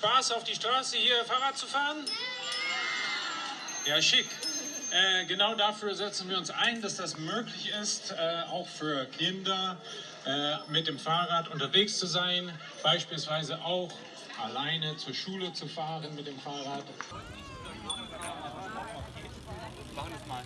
Spaß auf die Straße hier Fahrrad zu fahren? Ja, schick. Äh, genau dafür setzen wir uns ein, dass das möglich ist, äh, auch für Kinder äh, mit dem Fahrrad unterwegs zu sein, beispielsweise auch alleine zur Schule zu fahren mit dem Fahrrad. Machen wir mal.